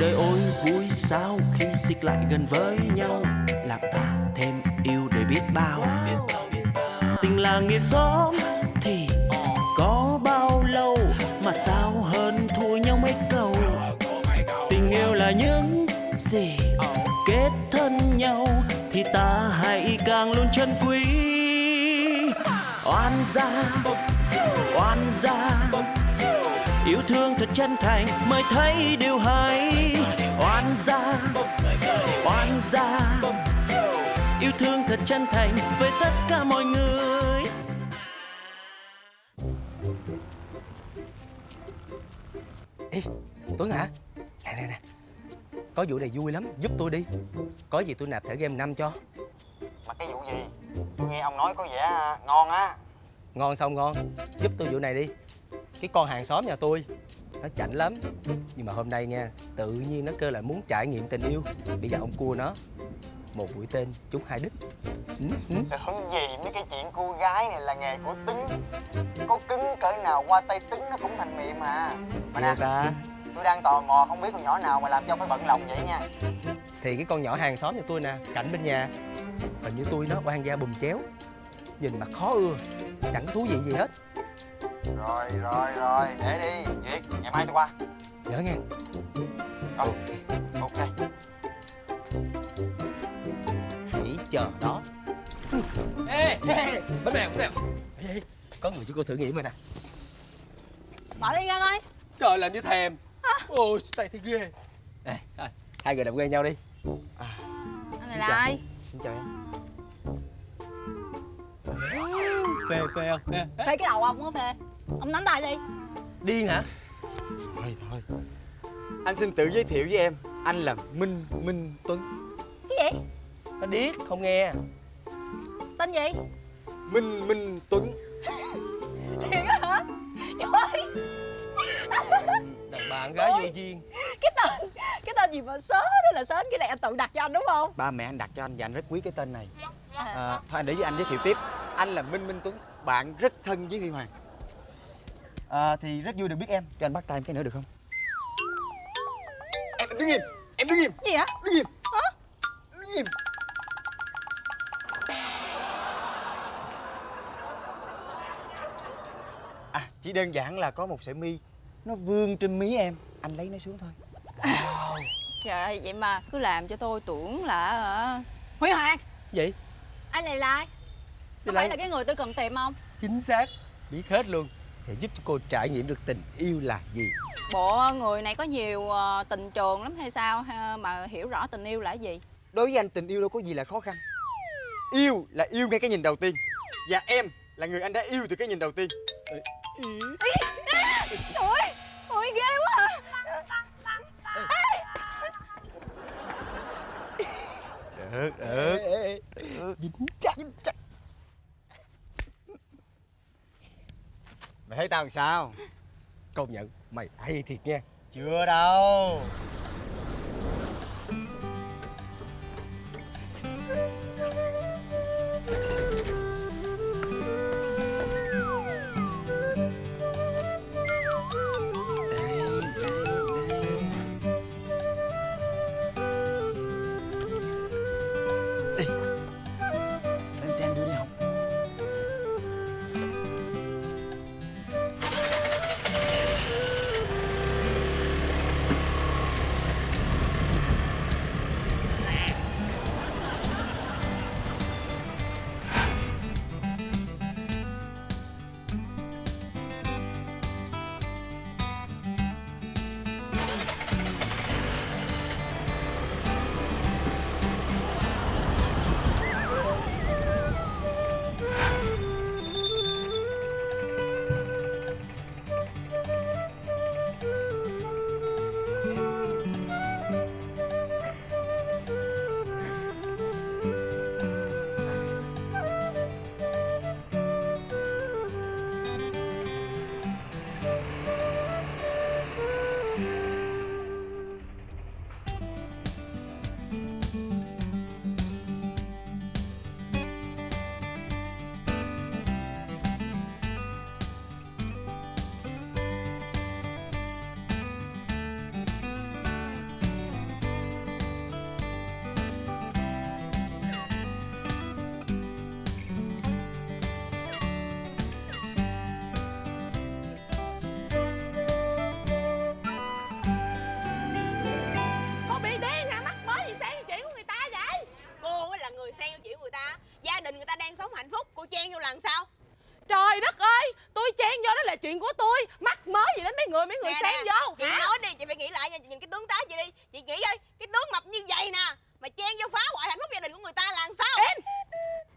đời ôi, vui sao khi xích lại gần với nhau? Làm ta thêm yêu để biết bao. Tình là nghĩa xóm thì có bao lâu? Mà sao hơn thua nhau mấy câu? Tình yêu là những gì kết thân nhau thì ta hãy càng luôn chân quý. Oan gia oan gia yêu thương thật chân thành mới thấy điều hay. Oan gia oan gia. Yêu thương thật chân thành với tất cả mọi người. Ê, Tuấn hả? Nè nè nè. Có vụ này vui lắm, giúp tôi đi. Có gì tôi nạp thẻ game 5 cho. Mà cái vụ gì? Tôi nghe ông nói có vẻ ngon á. Ngon sao ngon? Giúp tôi vụ này đi Cái con hàng xóm nhà tôi. Nó chảnh lắm. Nhưng mà hôm nay nha Tự nhiên nó kêu là muốn trải nghiệm tình yêu. Bây giờ ông cua nó Một mũi tên trúng hai đích. Ừ, ừ. Tưởng gì mấy cái chuyện cô gái này là nghề của Tứng Có cứng cỡ nào qua tay Tứng nó cũng thành mềm mà. Mà nè, Ghê ta tôi đang tò mò không biết con nhỏ nào mà làm cho phải bận lòng vậy nha. Thì cái con nhỏ hàng xóm nhà tôi nè Cảnh bên nhà. Hình như tôi nó oan gia bùm chéo. Nhìn mặt khó ưa Chẳng có thú vị gì hết Rồi rồi rồi, để đi. Việt, ngày mai tôi qua. Nhớ nghe. Ờ, ok. Hãy chờ đó. Ê, ê, bánh bèo, bánh bèo. Có người cho cô thử nghiệm rồi nè. Mở đi Ngân ơi. Trời làm như thèm. Ôi, tay thấy ghê. Ê, hai người làm quen nhau đi. Anh này Xin là chào. ai? Xin chào em. Phê, phê không? Phê cái đầu ông á Phê Ông nắm tay đi Điên hả? Thôi thôi Anh xin tự giới thiệu với em Anh là Minh Minh Tuấn Cái gì? Nó điếc, không nghe Tên gì? Minh Minh Tuấn Thiệt á hả? Trời ơi Đàn bà con gái Ôi. vô duyên Cái tên Cái tên gì mà sớ đó là sến Cái này em tự đặt cho anh đúng không? Ba mẹ anh đặt cho anh và anh rất quý cái tên này À, à, Thôi anh để với anh giới thiệu tiếp Anh là Minh Minh Tuấn Bạn rất thân với Huy Hoàng à, Thì rất vui được biết em Cho anh bắt tay em cái nữa được không Em đứng im Em đứng im Gì hả? Đứng im Hả? Đứng im À chỉ đơn giản là có một sợi mi Nó vương trên mí em Anh lấy nó xuống thôi Trời ơi vậy mà cứ làm cho tôi tưởng là hả? Huy Hoàng Vậy? Anh là ai? Có là- phải là cái người tôi cần tìm không? Chính xác Biết hết luôn Sẽ giúp cho cô trải nghiệm được tình yêu là gì? Bộ người này có nhiều ờ, tình trường lắm hay sao? Mà hiểu rõ tình yêu là cái gì? Đối với anh tình yêu đâu có gì là khó khăn. Yêu là yêu ngay cái nhìn đầu tiên. Và em là người anh đã yêu từ cái nhìn đầu tiên. Trời ơi Ôi ghê quá à. Được, được. Ê, ê, Dính chắc Dính chắc Mày thấy tao làm sao? Công nhận mày hay thiệt nha Chưa đâu tôi. Mắc mới gì đến mấy người mấy người Nè, vô chị hả? nói đi chị phải nghĩ lại nha chị nhìn cái tướng tá chị đi. Chị nghĩ coi cái tướng mập như vậy nè mà chen vô phá hoại hạnh phúc gia đình của người ta là làm sao? Em!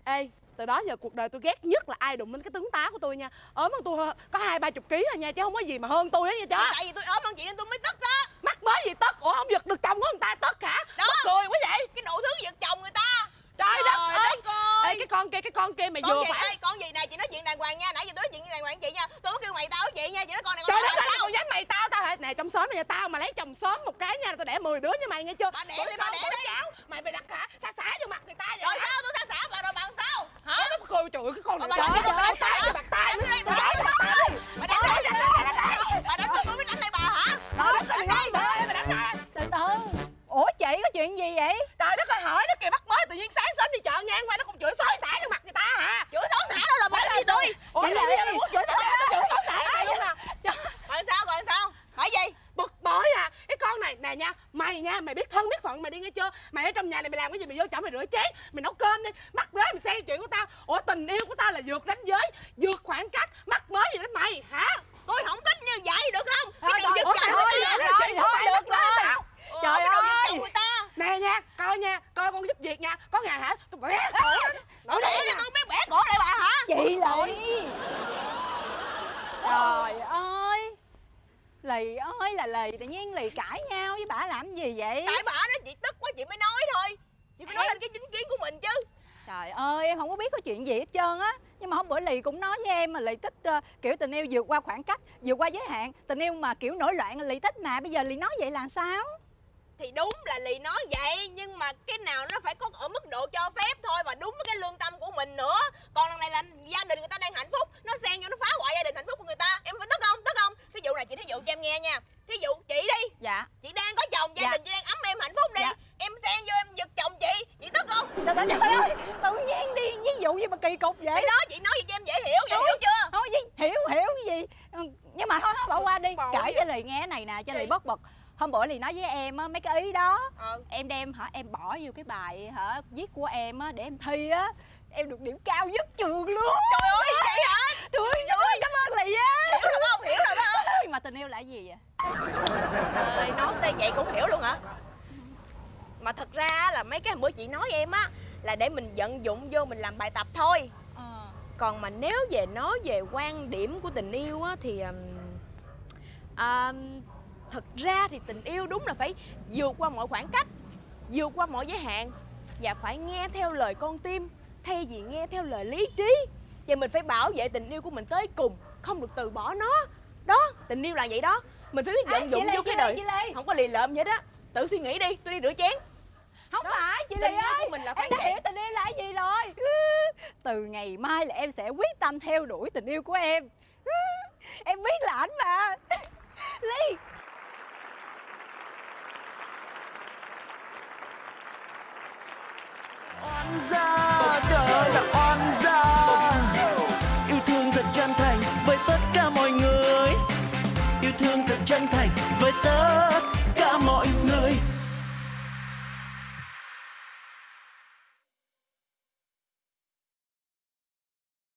Ê từ đó giờ cuộc đời tôi ghét nhất là ai đụng đến cái tướng tá của tôi nha. Ốm hơn tôi có hai ba chục ký à nha chứ không có gì mà hơn tôi á nha chó tại vì tôi ốm hơn chị nên tôi mới tức đó. Mắc mới gì tất ủa không giật được chồng của người ta tất hả? Đó. Mắc cười quá vậy. Cái đủ thứ giật chồng người ta. Trời Trời đất ơi. Con kia cái con kia mày con vừa gì phải đây con gì này chị nói chuyện đàng hoàng nha nãy giờ tôi nói chuyện đàng hoàng chị nha tôi có kêu mày tao chị nha chị nói con này con trời đất ơi dám mày tao tao hả nè trong xóm này tao mà lấy chồng sớm một cái nha tao đẻ 10 đứa như mày nghe chưa Bà đẻ đi, bà đẻ đi. cháu mày mày đặt hả xả xả vô mặt người ta vậy rồi sao tôi xa xả vào rồi bằng sao hả nó cười trời ơi, cái con này Bà trời đánh ơi, tôi, bà ơi, đánh tay tôi. mặt tay Đánh tôi đi, Trời ơi, bà ơi, đánh tôi. bà đánh tôi bà đánh tôi tôi biết đánh lại bà hả đất ơi, mày ơi, mày đánh từ từ ủa chị có chuyện gì vậy Trời đất ơi hỏi nó kìa bắt mới tự nhiên sáng sớm đi chợ ngang qua nó còn chửi xối xả vô mặt người ta hả? chửi xấu xả đâu là bà đánh gì tôi Ủa Chị làm Lệ. gì nó muốn chửi xối xả nó chửi xối xả mày luôn nè. rồi sao rồi sao hỏi gì Bực bội à. Cái con này nè nha, mày nha, mày biết thân biết phận mày đi nghe chưa? Mày ở trong nhà này mày làm cái gì mày vô chồng mày rửa chén, mày nấu cơm đi. Mắc mới mày xen chuyện của tao. Ủa tình yêu của tao là vượt đánh giới, vượt khoảng cách, mắc mới gì đến mày hả? tôi không tính như vậy được không cái thôi, giật chồng người ta thôi, thôi, mày được mắc mới rồi. tao. Trời ơi. người ta Nè nha, coi nha, coi con giúp việc nha. Có ngày hả? Tôi bẻ cổ nó. Để cho tôi biết bẻ cổ lại bà hả chị lì trời ơi lì ơi là lì tự nhiên lì cãi nhau với bà làm gì vậy tại bà đó chị tức quá chị mới nói thôi chị phải nói lên cái chính kiến của mình chứ. Trời ơi em không có biết có chuyện gì hết trơn á. Nhưng mà hôm bữa lì cũng nói với em mà lì thích ờ, kiểu tình yêu vượt qua khoảng cách vượt qua giới hạn. Tình yêu mà kiểu nổi loạn lì thích mà. Bây giờ lì nói vậy là sao? Thì đúng là lì nói vậy nhưng mà cái nào nó phải có ở mức độ cho phép thôi và đúng với cái lương tâm của mình nữa. Còn lần này là gia đình người ta đang hạnh phúc nó xen vô nó phá hoại gia đình hạnh phúc của người ta em phải tức không tức không thí dụ này chị thí dụ cho em nghe nha thí dụ chị đi dạ chị đang có chồng gia Dạ. đình chị đang ấm êm hạnh phúc đi Dạ. em xen vô em giật chồng chị chị tức không trời, trời, trời ơi tự nhiên đi ví dụ gì mà kỳ cục vậy thì đó chị nói gì cho em dễ hiểu vậy hiểu chưa thôi gì hiểu hiểu cái gì Ừ, nhưng mà thôi thôi bỏ qua đi Bỏ kể gì? cho lì nghe này nè cho lì bất bực. Hôm bữa lì nói với em á mấy cái ý đó. Ờ em đem hả em bỏ vô cái bài hả viết của em á để em thi á. Em được điểm cao nhất trường luôn. Trời ơi vậy hả? Trời ơi cảm ơn lì á. Hiểu rồi không? Hiểu rồi không? Nhưng mà tình yêu là gì vậy? Trời nói tới vậy cũng hiểu luôn hả? Mà thật ra là mấy cái hôm bữa chị nói em á là để mình vận dụng vô mình làm bài tập thôi. Ờ. Còn mà nếu về nói về quan điểm của tình yêu á thì ừm, thật ra thì tình yêu đúng là phải vượt qua mọi khoảng cách vượt qua mọi giới hạn và phải nghe theo lời con tim thay vì nghe theo lời lý trí. Và mình phải bảo vệ tình yêu của mình tới cùng không được từ bỏ nó. Đó tình yêu là vậy đó. Mình phải biết vận dụng vô cái đời. Lê. không có lì lợm vậy đó. Tự suy nghĩ đi tôi đi rửa chén. Không Đó, phải chị lì ơi của mình là phải em đã vậy. hiểu tình yêu là cái gì rồi. Từ ngày mai là em sẽ quyết tâm theo đuổi tình yêu của em. Em biết là ảnh mà ly oan gia trời là oan gia. Yêu thương thật chân thành với tất cả mọi người. Yêu thương thật chân thành với tất cả mọi người.